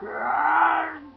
God.